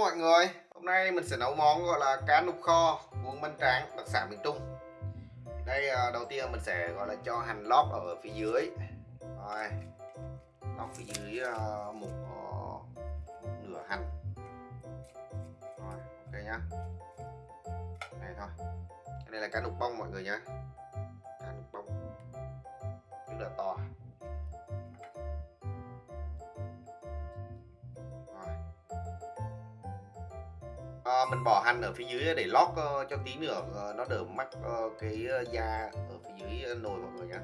mọi người. Hôm nay mình sẽ nấu món gọi là cá nục kho cuốn bánh tráng đặc sản miền Trung. Đây à, đầu tiên mình sẽ gọi là cho hành lót ở phía dưới. Rồi. Lót phía dưới à, một, một nửa hành. Rồi ok nhá. Này thôi. Cái này là cá nục bông mọi người nhá. Cá nục bông. Rất là to. Mình bỏ hành ở phía dưới để lót ờ, cho tí nữa ờ, nó đỡ mắc ờ, cái da ở phía dưới nồi mọi người nhé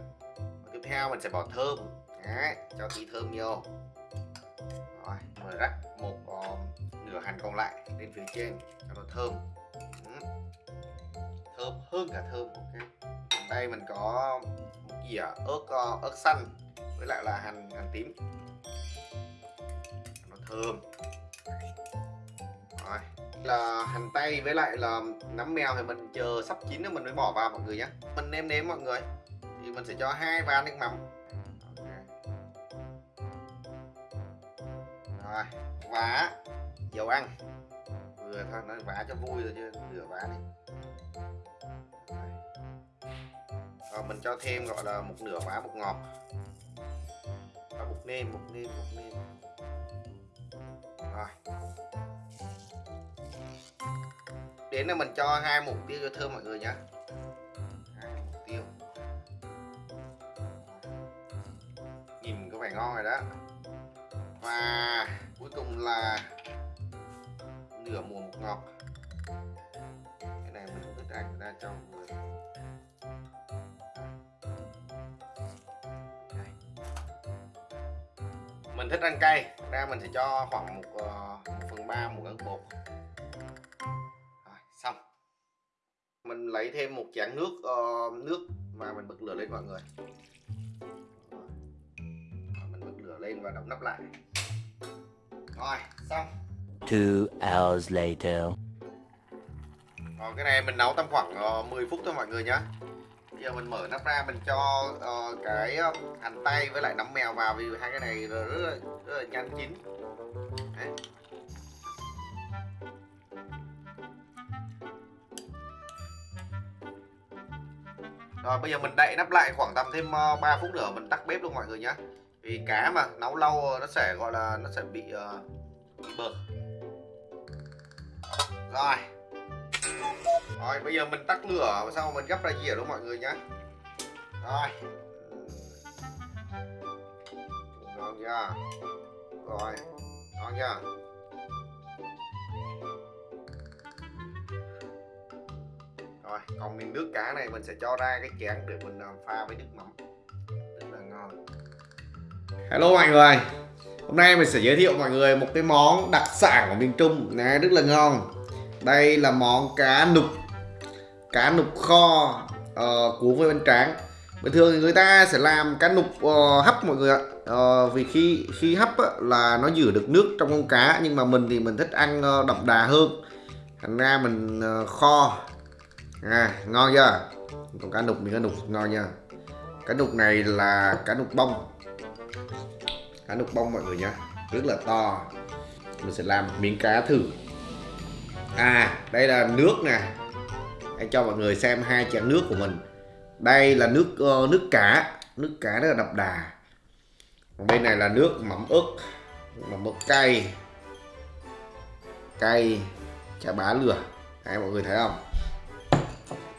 tiếp theo mình sẽ bỏ thơm. Đấy, cho tí thơm vô. Rồi mình rắc một nửa hành còn lại lên phía trên cho nó thơm. Thơm hơn cả thơm ok. Đây mình có một gì à? ớt ớt xanh với lại là hành hành tím. Nó thơm. Rồi là hành tây với lại là nấm mèo thì mình chờ sắp chín rồi mình mới bỏ vào mọi người nhé mình nêm nếm mọi người. Thì mình sẽ cho hai ván nước mắm. Rồi, vá. Dầu ăn. Vừa thôi nó vá cho vui rồi chứ, rửa vá đi. Rồi, mình cho thêm gọi là một nửa vá bột ngọt. Và bột nêm bột nêm bột nêm. Rồi đến là mình cho hai mục tiêu cho thơm mọi người nhé hai mục tiêu. Nhìn có vẻ ngon rồi đó. Và cuối cùng là nửa muỗng mục ngọt. Cái này mình cũng đặt ra cho mọi người. Mình thích ăn cay. Ra mình sẽ cho khoảng một, ờ, một phần ba muỗng ăn bột. Lấy thêm một chén nước uh, nước và mình bật lửa lên mọi người. Mình bật lửa lên và đóng nắp lại. Rồi xong. Two hours later. Rồi cái này mình nấu tầm khoảng uh, 10 phút thôi mọi người nhé bây giờ mình mở nắp ra mình cho uh, cái hành tây với lại nấm mèo vào vì hai cái này rất là, rất là nhanh chín Rồi bây giờ mình đậy nắp lại khoảng tầm thêm ờ, 3 phút nữa mình tắt bếp luôn mọi người nhé Vì cá mà nấu lâu ờ, nó sẽ gọi là nó sẽ bị, uh, bị bờ Rồi. Rồi bây giờ mình tắt lửa xong mình gấp ra dĩa luôn mọi người nhé Rồi. Ngon chưa? Rồi Ngon chưa? Rồi còn miếng nước cá này mình sẽ cho ra cái chén để mình à, pha với nước mắm. Rất là ngon. Hello mọi người. Hôm nay mình sẽ giới thiệu mọi người một cái món đặc sản của miền trung. Này rất là ngon. Đây là món cá nục. Cá nục kho ờ, uh, cuốn với bánh tráng bình thường thì người ta sẽ làm cá nục uh, hấp mọi người ạ. Uh, vì khi khi hấp á, là nó giữ được nước trong con cá. Nhưng mà mình thì mình thích ăn uh, đậm đà hơn. Thành ra mình uh, kho à, ngon chưa? Còn cá nục miếng cá nục ngon nha cá nục này là cá nục bông. Cá nục bông mọi người nhá rất là to. Mình sẽ làm miếng cá thử. À đây là nước nè. Anh cho mọi người xem hai chén nước của mình. Đây là nước uh, nước cá. Nước cá rất là đậm đà. Còn bên này là nước mắm ớt mắm ớt cay. Cay chả bá lửa. Đấy, mọi người thấy không?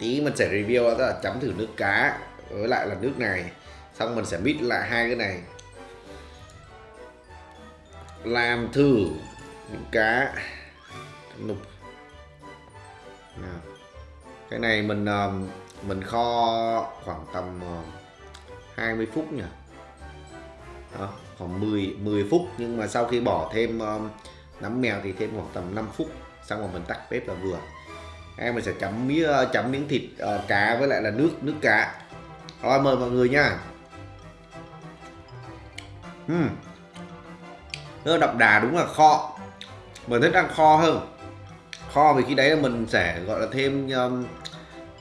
Tí mình sẽ review đó là chấm thử nước cá với lại là nước này. Xong mình sẽ mix lại hai cái này. Làm thử những cá. Nục. Cái này mình um, mình kho khoảng tầm um, 20 phút nhỉ? Đó, khoảng 10 10 phút. Nhưng mà sau khi bỏ thêm um, nấm mèo thì thêm khoảng tầm 5 phút. Xong rồi mình tắt bếp là vừa em mình sẽ chấm miếng chấm miếng thịt uh, cá với lại là nước nước cá. Rồi mời mọi người nha. Uhm. rất đậm đà đúng là kho. Mình thích ăn kho hơn. Kho vì khi đấy là mình sẽ gọi là thêm um,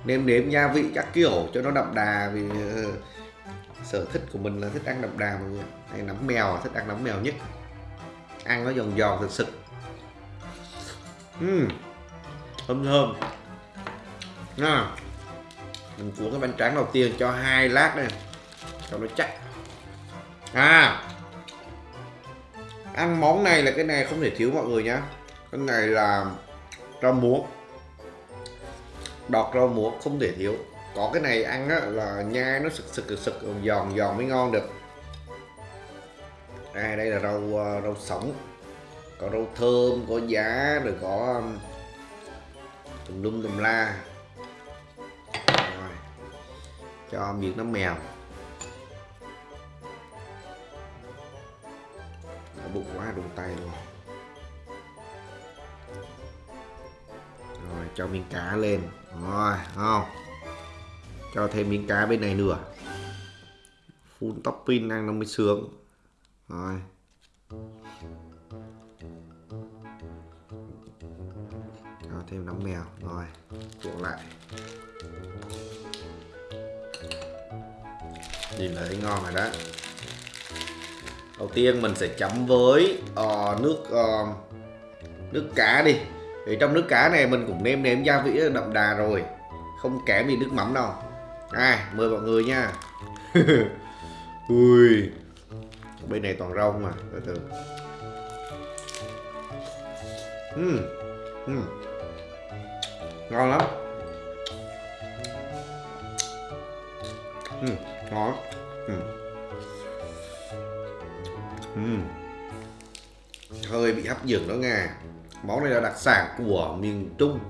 nêm nếm gia vị các kiểu cho nó đậm đà vì uh, sở thích của mình là thích ăn đậm đà mọi người. Này nấm mèo thích ăn nấm mèo nhất. Ăn nó giòn giòn thật sự. Ừm thơm thơm. Nha. Mình cuốn cái bánh tráng đầu tiên cho hai lát này cho nó chắc. À. Ăn món này là cái này không thể thiếu mọi người nhá. Cái này là rau muống. Đọt rau muống không thể thiếu. Có cái này ăn á, là nhai nó sực sực sực sực giòn giòn mới ngon được. À, đây là rau ờ, rau sống. Có rau thơm có giá rồi có tùm lum tùm la. Rồi, cho miếng nó mèo Đã bụng quá, đụng tay luôn rồi, cho miếng cá lên. Rồi không cho thêm miếng cá bên này nữa. Full topping ăn nó mới sướng. Rồi. Cho mèo. Rồi cuộn lại. Nhìn là thấy ngon rồi đó. Đầu tiên mình sẽ chấm với uh, nước uh, nước cá đi. Thì trong nước cá này mình cũng nêm nếm gia vị đậm đà rồi. Không kém gì nước mắm đâu. À mời mọi người nha. Ui bên này toàn rau mà từ từ. Uhm. Uhm ngon lắm. Ừ, ngon. Ừ. Ừ. hơi bị hấp dẫn đó nghe. Món này là đặc sản của miền Trung.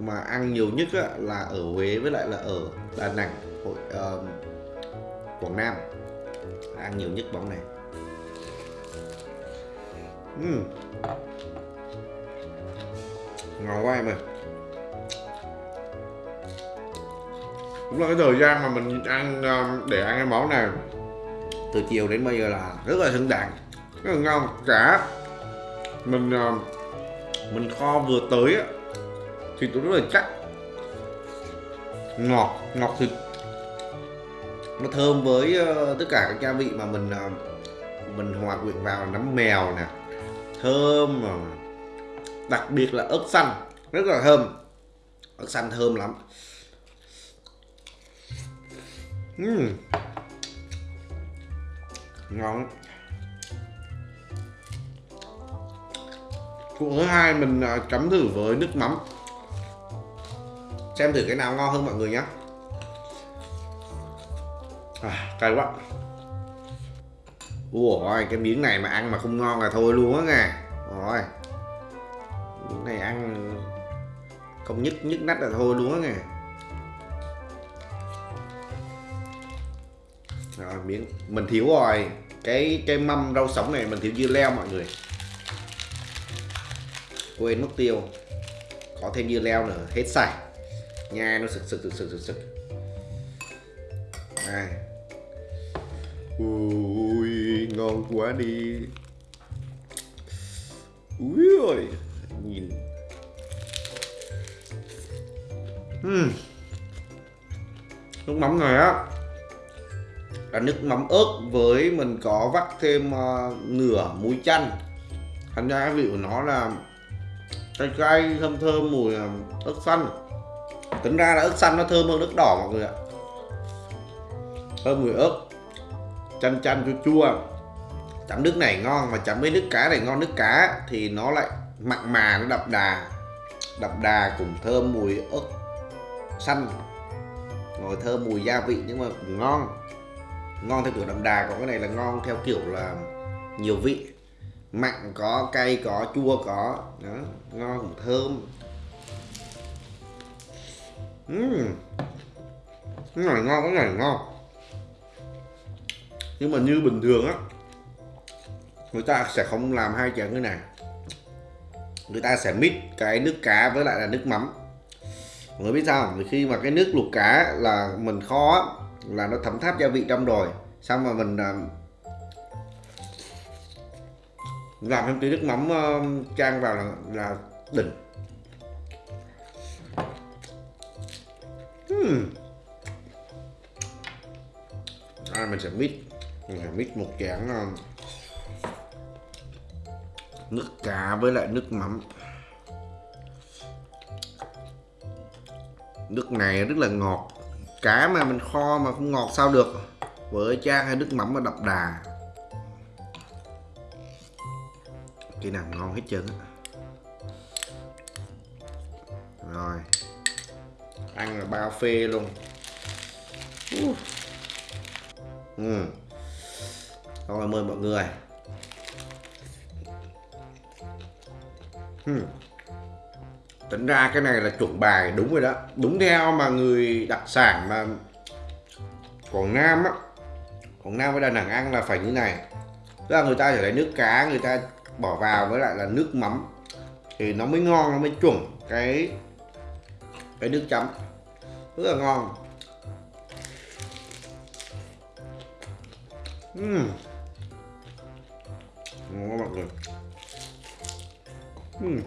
Mà ăn nhiều nhất á, là ở Huế với lại là ở Đà Nẵng hội uh, Quảng Nam. Ăn nhiều nhất món này. Uhm. ngon quá em ơi. Cũng là cái thời gian mà mình ăn ờ, để ăn cái món này, từ chiều đến bây giờ là rất là xứng đáng, rất là ngon. Cả mình ờ, mình kho vừa tới á thịt rất là chắc ngọt ngọt thịt. Nó thơm với ờ, tất cả các gia vị mà mình mình hòa quyện vào, nấm mèo nè, thơm mà đặc biệt là ớt xanh, rất là thơm. Ớt xanh thơm lắm uhm. ngon cuộn thứ hai mình à, chấm thử với nước mắm xem thử cái nào ngon hơn mọi người nhé à, cay quá ôi cái miếng này mà ăn mà không ngon là thôi luôn á nè. rồi miếng này ăn không nhức nhức nách là thôi luôn á nè. Rồi, miếng. Mình thiếu rồi. Cái cái mâm rau sống này mình thiếu dưa leo mọi người. Quên mất tiêu. Có thêm dưa leo nữa. Hết sạch. Nha nó sực sực sực sực sực sực. Ui, ngon quá đi. Ui ơi nhìn. Uhm. nước mắm này á là nước mắm ớt với mình có vắt thêm uh, nửa muối chanh. Thành ra vị của nó là cay cay thơm thơm mùi uh, ớt xanh. Tính ra là ớt xanh nó thơm hơn nước đỏ mọi người ạ. Thơm mùi ớt chanh chanh chua chua. Chấm nước này ngon mà chấm với nước cá này ngon nước cá thì nó lại mặn mà nó đậm đà. Đậm đà cùng thơm mùi ớt xanh. Rồi thơm mùi gia vị nhưng mà ngon ngon theo kiểu đậm đà còn cái này là ngon theo kiểu là nhiều vị. Mặn có cay có chua có. Đó ngon cũng thơm. Uhm. cái này ngon cái này ngon. Nhưng mà như bình thường á người ta sẽ không làm hai chén như này. Người ta sẽ mix cái nước cá với lại là nước mắm. Mọi người biết sao vì khi mà cái nước luộc cá là mình kho á, là nó thấm tháp gia vị trong rồi xong mà mình à, làm thêm tí nước mắm ờ, chan vào là, là đỉnh. Hmm. à, mình sẽ mix mình sẽ mix một chén ờ, nước cá với lại nước mắm. Nước này rất là ngọt cá mà mình kho mà không ngọt sao được. Với cha hay nước mắm mà đậm đà. Cái nào ngon hết trơn á. Rồi. Ăn là bao phê luôn. Uh. ừ. Rồi mời mọi người. Hmm tính ra cái này là chuẩn bài, đúng rồi đó. Đúng theo mà người đặc sản mà Quảng Nam á. Quảng Nam với Đà Nẵng ăn là phải như này. Tức là người ta chỉ lấy nước cá, người ta bỏ vào với lại là nước mắm. Thì nó mới ngon, nó mới chuẩn cái cái nước chấm. Rất là ngon. Uhm. ngon mọi người. Uhm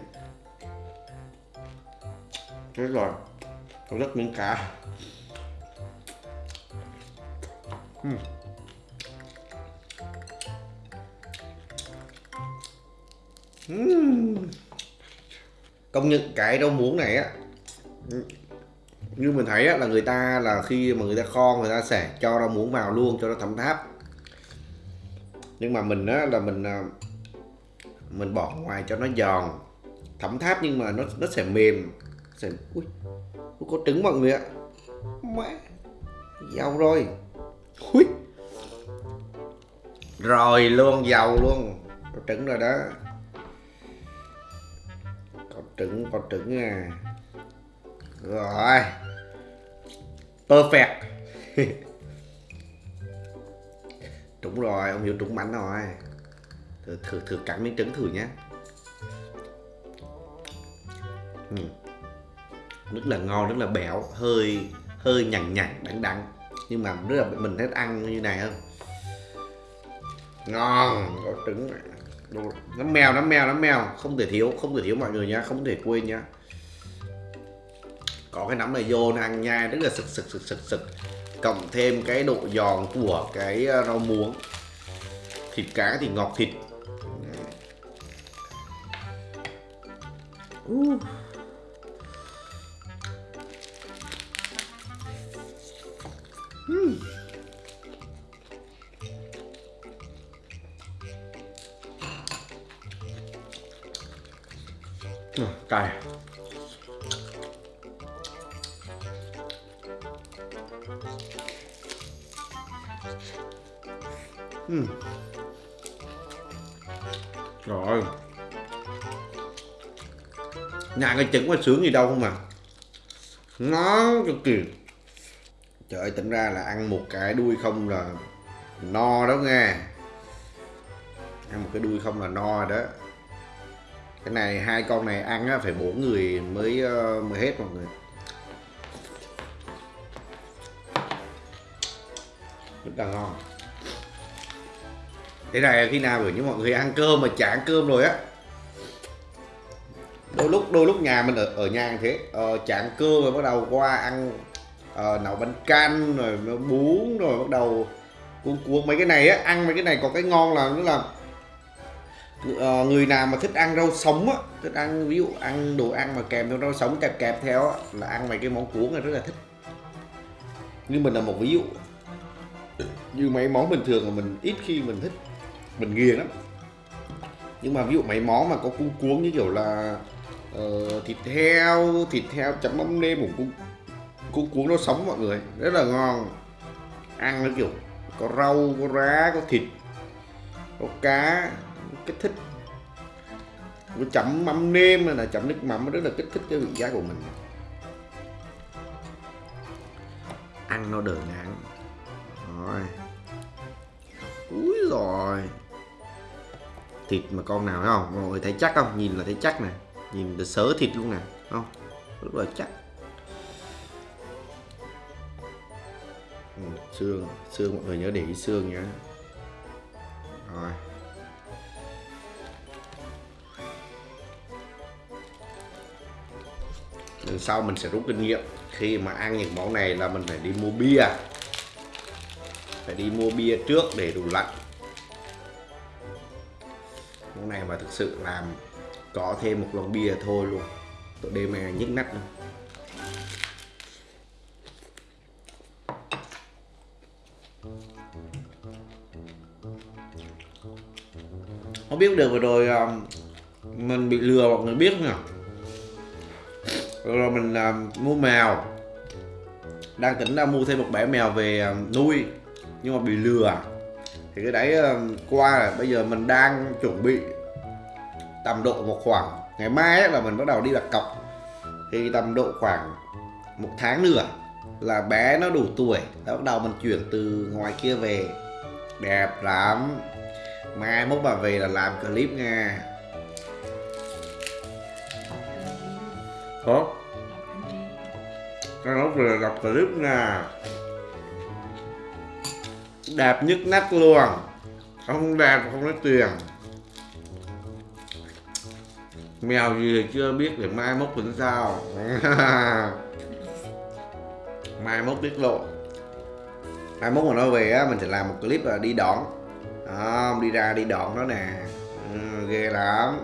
thế rồi tôi rất miếng cá uhm. Uhm. công nhận cái rau muống này á như mình thấy á, là người ta là khi mà người ta kho người ta sẽ cho rau muống vào luôn cho nó thấm tháp nhưng mà mình á là mình à, mình bỏ ngoài cho nó giòn thấm tháp nhưng mà nó nó sẽ mềm sẽ ui có trứng mọi người ạ. Mẹ, giàu rồi. Ui. Rồi luôn, giàu luôn. Có trứng rồi đó. Có trứng có trứng à. Rồi. Perfect. Trúng rồi, ông hiểu trúng bánh rồi. Thử thử thử cắn miếng trứng thử nhé ừ rất là ngon rất là béo hơi hơi nhằn nhằn đắng đắng. Nhưng mà rất là mình thích ăn như này hơn ngon, có trứng nấm mèo nấm mèo nấm mèo không thể thiếu, không thể thiếu mọi người nhá không thể quên nhá có cái nấm này vô nó ăn nhai rất là sực sực sực sực sực. Cộng thêm cái độ giòn của cái ờ, rau muống. Thịt cá thì ngọt thịt. Uh. Cay. Uhm. rồi nhà cái trứng có sướng gì đâu không mà? Ngon cực kỳ trời ơi tỉnh ra là ăn một cái đuôi không là no đó nghe. Ăn một cái đuôi không là no đó cái này hai con này ăn á, phải bốn người mới ờ, mới hết mọi người. Rất là ngon. Thế này khi nào gửi như mọi người ăn cơm mà chả ăn cơm rồi á? Đôi lúc đôi lúc nhà mình ở ở nhà thế ờ, chả ăn cơm rồi bắt đầu qua ăn uh, nấu bánh canh rồi bún rồi bắt đầu cuốn cuốn mấy cái này á. Ăn mấy cái này có cái ngon là nó là Ờ, người nào mà thích ăn rau sống á thích ăn ví dụ ăn đồ ăn mà kèm theo rau sống kẹp kẹp theo á là ăn mấy cái món cuốn này rất là thích. Nhưng mình là một ví dụ. Như mấy món bình thường mà mình ít khi mình thích mình ghiền lắm. Nhưng mà ví dụ mấy món mà có cuốn cuốn như kiểu là uh, thịt heo thịt heo chấm mắm nêm cũng cuốn, cuốn cuốn nó sống mọi người rất là ngon. Ăn nó kiểu có rau có rá có thịt có cá kích thích. Nó chậm mắm nêm này là chậm nước mắm rất là kích thích cái vị giác của mình. Ăn nó đỡ ngán. Rồi. Úi rồi thịt mà con nào thấy không? Mọi người thấy chắc không? Nhìn là thấy chắc nè. Nhìn là sớ thịt luôn nè không? Rất là chắc. Ừ, xương. Xương mọi người nhớ để ý xương nhé rồi. lần sau mình sẽ rút kinh nghiệm. Khi mà ăn những món này là mình phải đi mua bia. Phải đi mua bia trước để đủ lạnh. Món này mà thực sự làm có thêm một lon bia thôi luôn. Tụi đêm này nhức nách luôn không biết được vừa rồi um, mình bị lừa mọi người biết không nhỉ? rồi mình uh, mua mèo. Đang tính ra mua thêm một bé mèo về uh, nuôi nhưng mà bị lừa. Thì cái đấy uh, qua rồi. Bây giờ mình đang chuẩn bị tầm độ một khoảng. Ngày mai là mình bắt đầu đi đặt cọc. Thì tầm độ khoảng một tháng nữa là bé nó đủ tuổi. Là bắt đầu mình chuyển từ ngoài kia về. Đẹp lắm. Mai mốt bà về là làm clip nha. Hả? Cái lúc là đọc clip nha Đẹp nhất nách luôn. Không đẹp không lấy tiền Mèo gì thì chưa biết để mai mốt tính sao. Mai mốt tiết lộ. Mai mốt mà nó về á mình sẽ làm một clip là đi đón. Đó, đi ra đi đón nó nè. Ừ, ghê lắm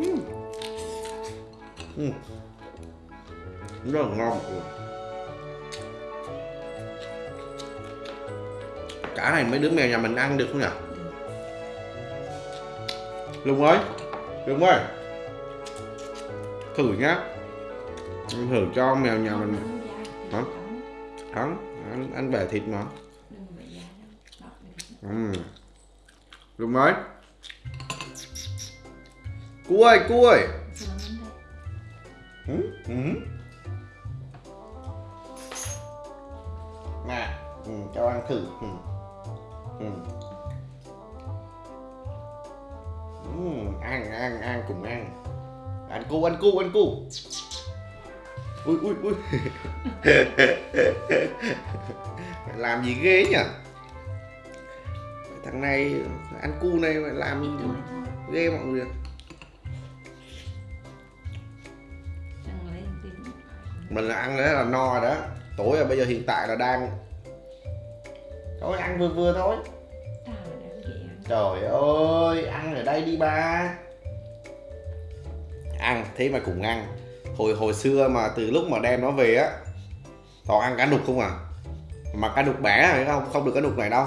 Uhm. Uhm. rất là ngon cả này mấy đứa mèo nhà mình ăn được không nhỉ? Lùng ơi Lùng ơi. Thử nhá. Em thử cho mèo nhà mình. Hả? Không, anh, anh bẻ thịt mà. Ừ. Lùng ơi Cú ơi, cú ơi. Ừ, ừ. Nè, ừ, cho ăn thử. Ừ. Ừ. Ừ, ăn ăn ăn cùng ăn. Ăn cu ăn cu ăn cu. Ui ui ui. Mày làm gì ghê nhỉ? Thằng này ăn cu này mày làm gì ghê mọi người mình là ăn đấy là no rồi đó. Tối là bây giờ hiện tại là đang thôi ăn vừa vừa thôi. Trời ơi ăn. Ở đây đi ba. Ăn thế mà cùng ăn. Hồi hồi xưa mà từ lúc mà đem nó về á toàn ăn cá đục không à. Mà cá đục bẻ phải không? Không được cá đục này đâu.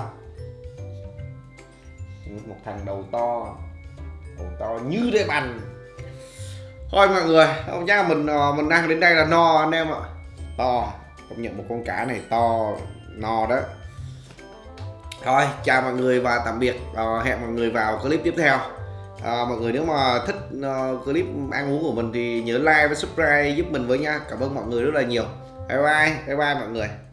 Một thằng đầu to. Đầu to như đế bành thôi mọi người không chắc là mình ờ, mình ăn đến đây là no anh em ạ. To công nhận một con cá này to no đó. Thôi chào mọi người và tạm biệt. À, hẹn mọi người vào clip tiếp theo. À, mọi người nếu mà thích uh, clip ăn uống của mình thì nhớ like và subscribe giúp mình với nha. Cảm ơn mọi người rất là nhiều. Bye bye bye bye mọi người.